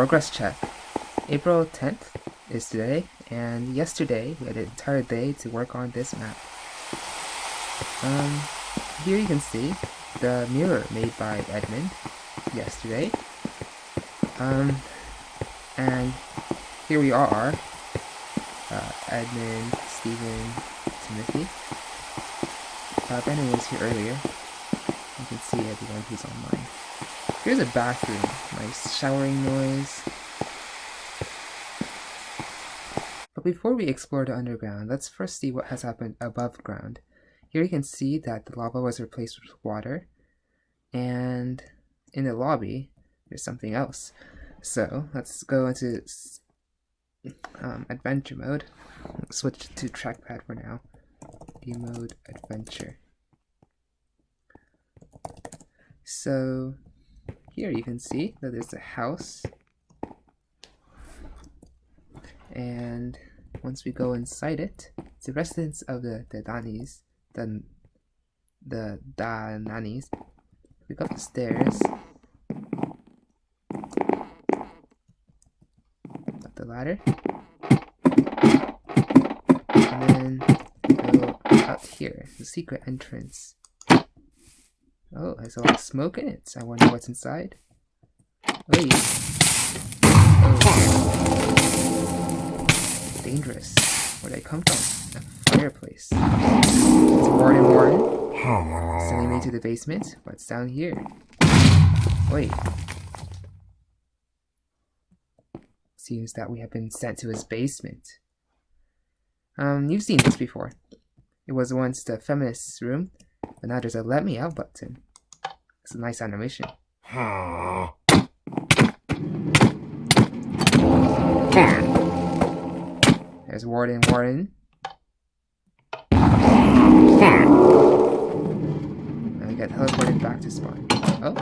progress check. April 10th is today, and yesterday we had an entire day to work on this map. Um, here you can see the mirror made by Edmund yesterday. Um, and here we are, uh, Edmund, Stephen, Timothy. Uh, Brandon was here earlier. You can see everyone who's online. Here's a bathroom. Nice showering noise. But before we explore the underground, let's first see what has happened above ground. Here you can see that the lava was replaced with water. And in the lobby, there's something else. So let's go into um, adventure mode. Switch to trackpad for now. D mode adventure. So here you can see that there's a house. And once we go inside it, it's the residence of the, Danis, the, the Dananis. We go up the stairs. Up the ladder. And then go out here, the secret entrance. Oh, there's a lot of smoke in it. I wonder what's inside. Wait. Oh. Dangerous. Where'd I come from? A fireplace. It's Warden Warden. Sending me to the basement. What's down here? Wait. Seems that we have been sent to his basement. Um, you've seen this before. It was once the feminist's room, but now there's a let me out button. It's a nice animation. There's Warden Warden. And we get teleported back to spawn. Oh.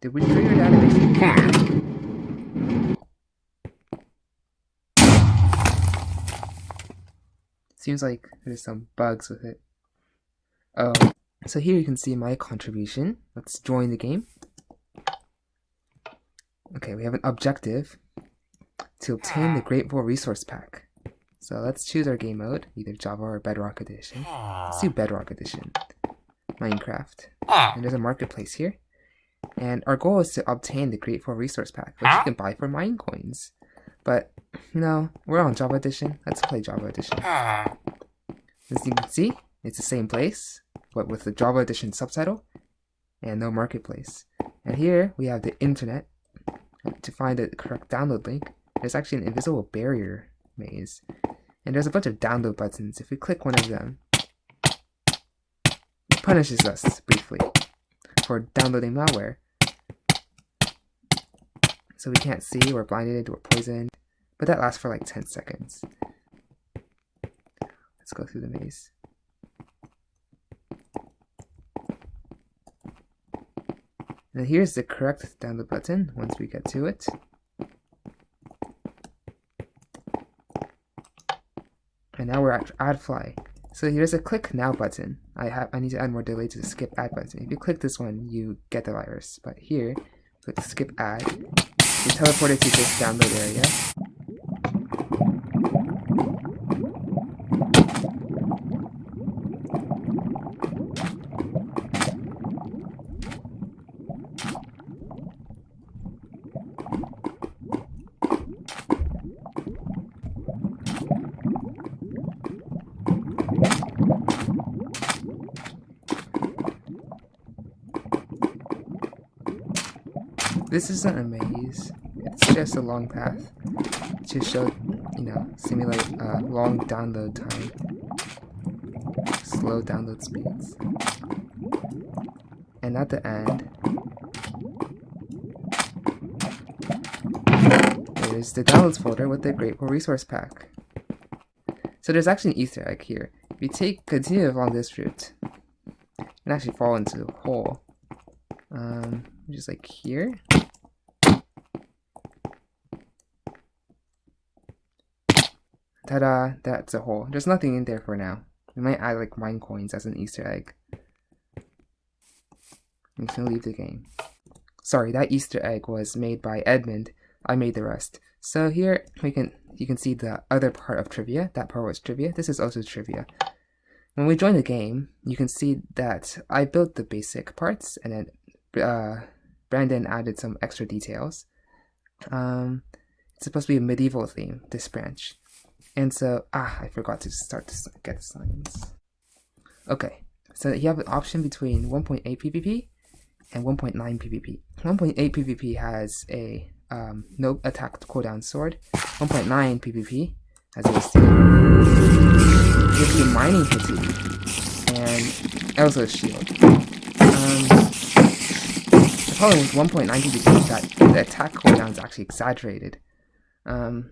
Did we trigger the animation? Seems like there's some bugs with it. Oh, so here you can see my contribution. Let's join the game. Okay, we have an objective to obtain the Great War Resource Pack. So let's choose our game mode, either Java or Bedrock Edition. Let's do Bedrock Edition. Minecraft. And there's a marketplace here. And our goal is to obtain the Great War Resource Pack, which you can buy for mine coins. But, no, we're on Java Edition. Let's play Java Edition. Ah. As you can see, it's the same place, but with the Java Edition subtitle and no marketplace. And here we have the internet. To find the correct download link, there's actually an invisible barrier maze. And there's a bunch of download buttons. If we click one of them, it punishes us briefly for downloading malware. So we can't see, we're blinded, we're poisoned, but that lasts for like 10 seconds. Let's go through the maze. And here's the correct download button once we get to it. And now we're at AdFly. So here's a click now button. I have I need to add more delay to the skip ad button. If you click this one, you get the virus. But here, click skip ad. You teleport it to this download area. This isn't a maze, it's just a long path to show, you know, simulate uh, long download time, slow download speeds. And at the end, there's the downloads folder with the War Resource Pack. So there's actually an Easter egg here. If you take continue along this route, can actually fall into a hole. Um, just like here. Ta-da! That's a hole. There's nothing in there for now. We might add like mine coins as an Easter egg. I'm just gonna leave the game. sorry, that Easter egg was made by Edmund. I made the rest. So here we can you can see the other part of trivia. That part was trivia. This is also trivia. When we join the game, you can see that I built the basic parts and then uh, Brandon added some extra details. Um, it's supposed to be a medieval theme, this branch. And so, ah, I forgot to start to get the signs. Okay, so you have an option between 1.8 PvP and 1.9 PvP. 1.8 PvP has a um, no attack cooldown sword. 1.9 PvP, as you mining fatigue and also a shield. Um, the problem with 1.9 PvP is that the attack cooldown is actually exaggerated. Um,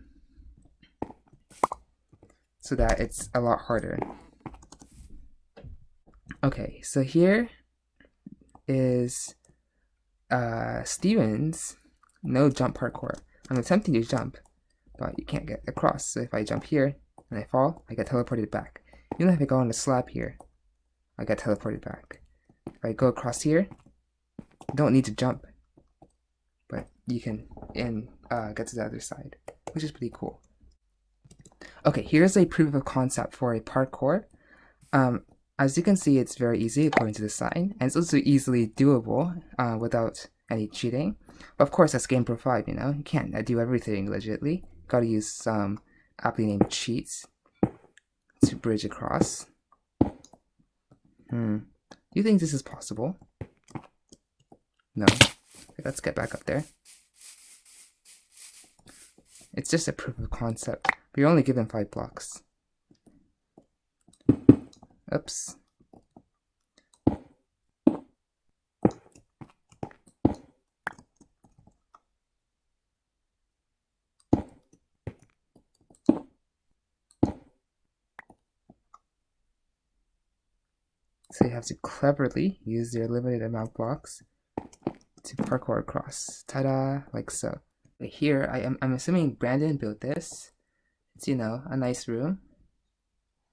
so that it's a lot harder. Okay, so here is uh, Stevens no jump parkour. I'm attempting to jump, but you can't get across. So if I jump here and I fall, I get teleported back. Even if I go on the slab here, I get teleported back. If I go across here, don't need to jump, but you can and uh, get to the other side, which is pretty cool. Okay, here's a proof of concept for a parkour. Um, as you can see, it's very easy according to the sign, and it's also easily doable uh, without any cheating. But of course, that's GamePro 5, you know? You can't uh, do everything legitly. Gotta use some aptly named cheats to bridge across. Hmm. Do you think this is possible? No. Let's get back up there. It's just a proof of concept. We're only given five blocks. Oops. So you have to cleverly use your limited amount blocks to parkour across. Ta-da! Like so. Here, I am, I'm assuming Brandon built this. It's, you know, a nice room.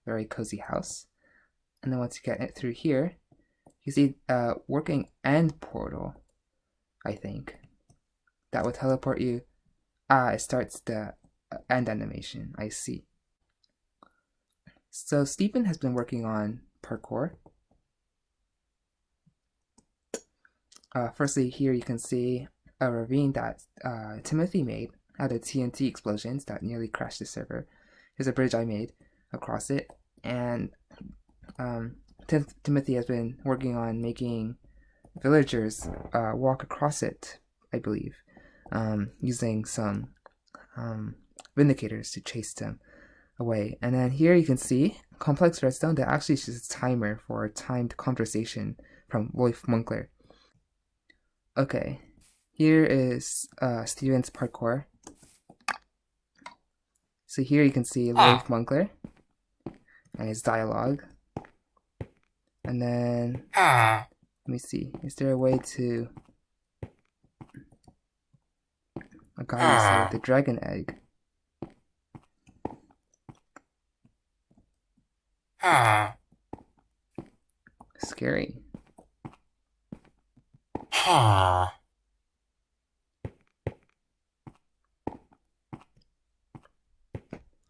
Very cozy house. And then once you get it through here, you see a working end portal, I think. That will teleport you. Ah, it starts the uh, end animation. I see. So Stephen has been working on parkour Uh, firstly, here you can see a ravine that uh, Timothy made out of TNT explosions that nearly crashed the server. Here's a bridge I made across it, and um, Tim Timothy has been working on making villagers uh, walk across it, I believe, um, using some um, vindicators to chase them away. And then here you can see complex redstone that actually is just a timer for a timed conversation from Wolf Munkler. Okay, here is uh, Steven's parkour. So here you can see ah. Leif Munkler and his dialogue. And then, ah. let me see, is there a way to... Guy ah. the dragon egg. Ah. Scary. Ah.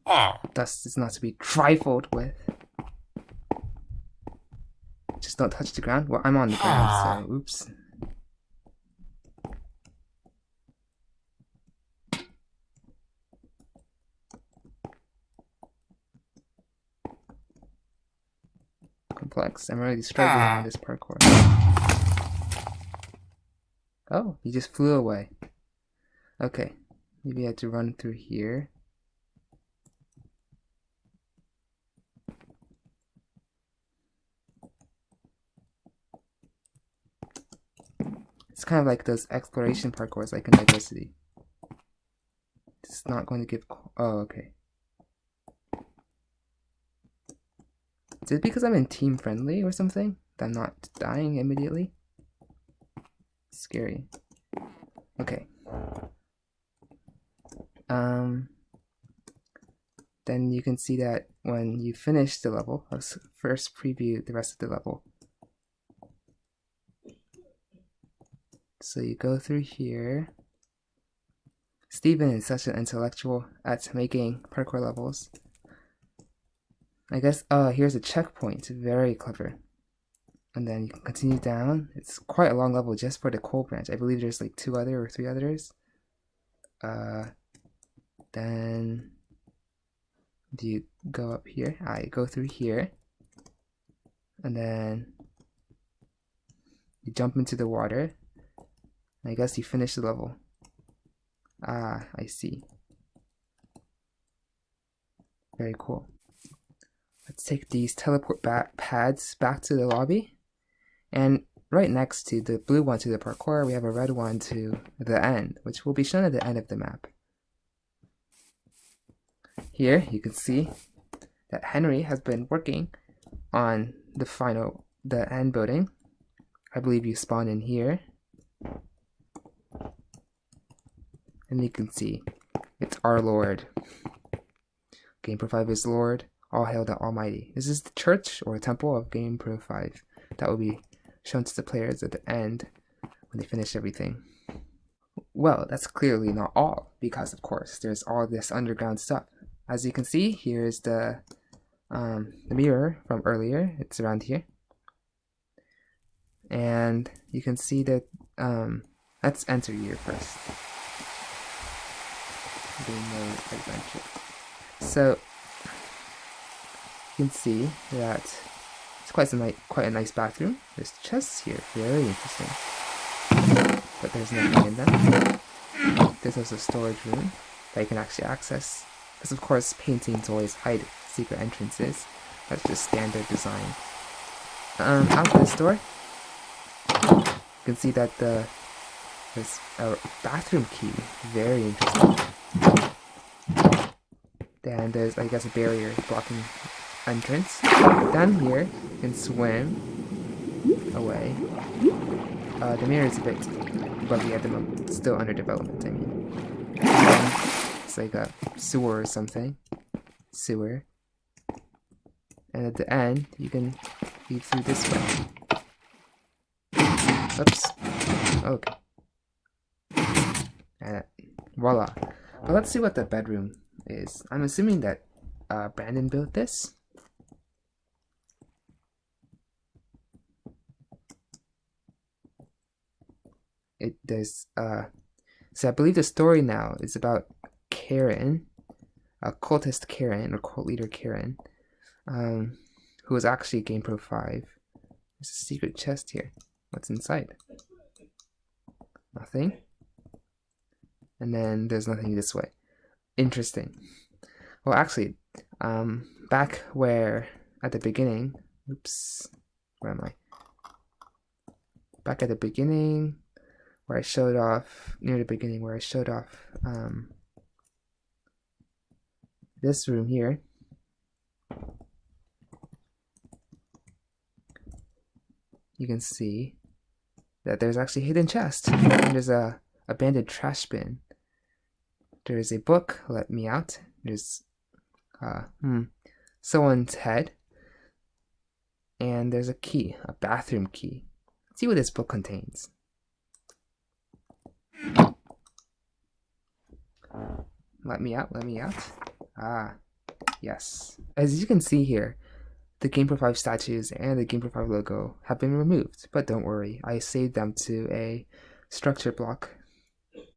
ah. Dust is not to be trifled with. Just don't touch the ground. Well, I'm on the ah. ground, so oops. Complex. I'm really struggling ah. on this parkour. Oh, he just flew away. Okay, maybe I had to run through here. It's kind of like those exploration parkours like in Diversity. It's not going to give... Oh, okay. Is it because I'm in team friendly or something? That I'm not dying immediately? Scary. Okay. Um, then you can see that when you finish the level, let's first preview the rest of the level. So you go through here. Steven is such an intellectual at making parkour levels. I guess, oh, here's a checkpoint. Very clever. And then you can continue down. It's quite a long level just for the coal branch. I believe there's like two other or three others. Uh, then do you go up here? I go through here. And then you jump into the water. I guess you finish the level. Ah, I see. Very cool. Let's take these teleport back pads back to the lobby. And right next to the blue one to the parkour, we have a red one to the end, which will be shown at the end of the map. Here you can see that Henry has been working on the final, the end building. I believe you spawn in here. And you can see it's our Lord. GamePro 5 is Lord. All hail the Almighty. This is the church or temple of GamePro 5 that will be shown to the players at the end when they finish everything. Well, that's clearly not all, because of course there's all this underground stuff. As you can see, here's the um, the mirror from earlier. It's around here, and you can see that. Um, let's enter here first. adventure. So you can see that it's quite a nice, quite a nice bathroom. There's chests here, very interesting. But there's nothing in them. There's also a storage room that you can actually access. Because of course paintings always hide secret entrances. That's just standard design. Um, out this door, you can see that the there's a bathroom key. Very interesting. And there's, I guess, a barrier blocking entrance. Down here, can swim away. Uh, the mirror is a bit buggy at the moment. still under development, I mean. it's like a sewer or something. Sewer. And at the end, you can leave through this way. Oops. Okay. And voila. But let's see what the bedroom is. I'm assuming that uh, Brandon built this. It there's uh so I believe the story now is about Karen, a cultist Karen or cult leader Karen, um, who was actually GamePro 5. There's a secret chest here. What's inside? Nothing. And then there's nothing this way. Interesting. Well, actually, um, back where at the beginning, oops, where am I? Back at the beginning, where I showed off near the beginning where I showed off um, this room here. You can see that there's actually a hidden chest and there's a abandoned trash bin. There's a book let me out. There's uh, hmm, someone's head. And there's a key a bathroom key. Let's see what this book contains Let me out, let me out. Ah, yes. As you can see here, the GamePro 5 statues and the GamePro 5 logo have been removed, but don't worry, I saved them to a structure block